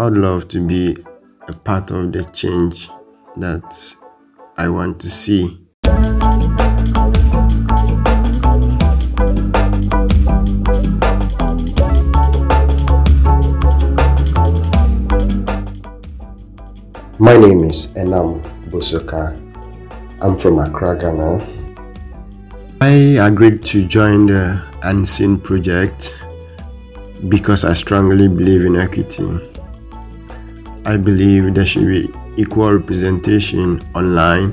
I would love to be a part of the change that I want to see. My name is Enam Bosoka. I'm from Accra, Ghana. I agreed to join the Unseen Project because I strongly believe in equity. I believe there should be equal representation online